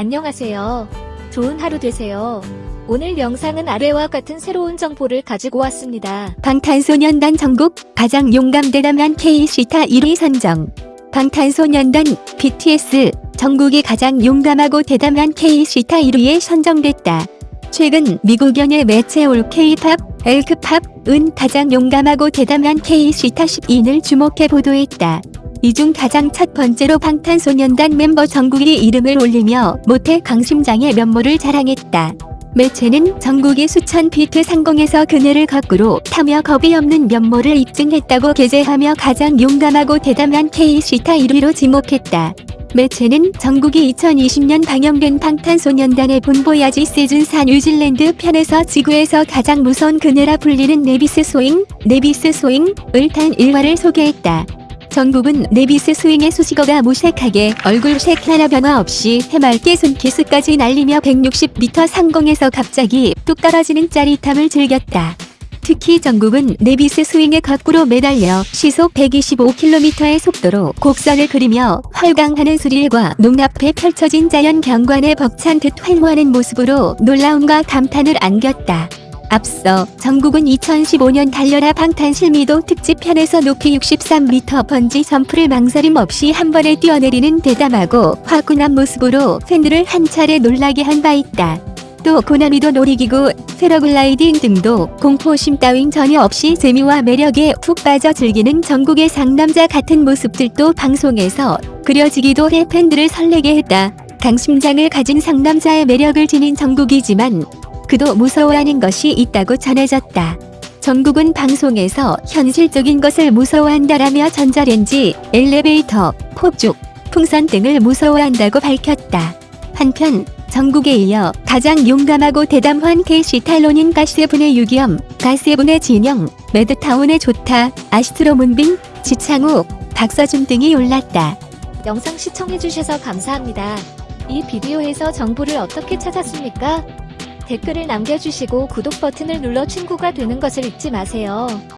안녕하세요. 좋은 하루 되세요. 오늘 영상은 아래와 같은 새로운 정보를 가지고 왔습니다. 방탄소년단 전국 가장 용감 대담한 K-시타 1위 선정. 방탄소년단 BTS 전국이 가장 용감하고 대담한 K-시타 1위에 선정됐다. 최근 미국 연예 매체 올 K-팝, 엘크팝은 가장 용감하고 대담한 K-시타 10인을 주목해 보도했다. 이 중 가장 첫 번째로 방탄소년단 멤버 정국이 이름을 올리며 모태 강심장의 면모를 자랑했다. 매체는 정국이 수천 피트 상공에서 그네를 거꾸로 타며 겁이 없는 면모를 입증했다고 게재하며 가장 용감하고 대담한 K-스타 1위로 지목했다. 매체는 정국이 2020년 방영된 방탄소년단의 본보야지 시즌4 뉴질랜드 편에서 지구에서 가장 무서운 그네라 불리는 네비스 스윙, 네비스 스윙을 탄 일화를 소개했다. 전국은 네비스 스윙의 수식어가 무색하게 얼굴색 하나 변화 없이 해맑게 손키스까지 날리며 160m 상공에서 갑자기 뚝 떨어지는 짜릿함을 즐겼다. 특히 전국은 네비스 스윙에 거꾸로 매달려 시속 125km의 속도로 곡선을 그리며 활강하는 스릴과 눈앞에 펼쳐진 자연 경관에 벅찬 듯 활보하는 모습으로 놀라움과 감탄을 안겼다. 앞서 전국은 2015년 달려라 방탄 실미도 특집편에서 높이 63m 번지 점프를 망설임 없이 한 번에 뛰어내리는 대담하고 화끈한 모습으로 팬들을 한 차례 놀라게 한 바 있다. 또 고난이도 놀이기구, 패러글라이딩 등도 공포심 따윈 전혀 없이 재미와 매력에 푹 빠져 즐기는 전국의 상남자 같은 모습들도 방송에서 그려지기도 해 팬들을 설레게 했다. 강심장을 가진 상남자의 매력을 지닌 전국이지만 그도 무서워하는 것이 있다고 전해졌다. 전국은 방송에서 현실적인 것을 무서워한다라며 전자레인지, 엘리베이터, 폭죽, 풍선 등을 무서워한다고 밝혔다. 한편 전국에 이어 가장 용감하고 대담한 K시탈론인 가세븐의 유기엄, 가세븐의 진영, 매드타운의 좋다, 아시트로 문빈, 지창욱, 박서준 등이 올랐다. 영상 시청해주셔서 감사합니다. 이 비디오에서 정보를 어떻게 찾았습니까? 댓글을 남겨주시고 구독 버튼을 눌러 친구가 되는 것을 잊지 마세요.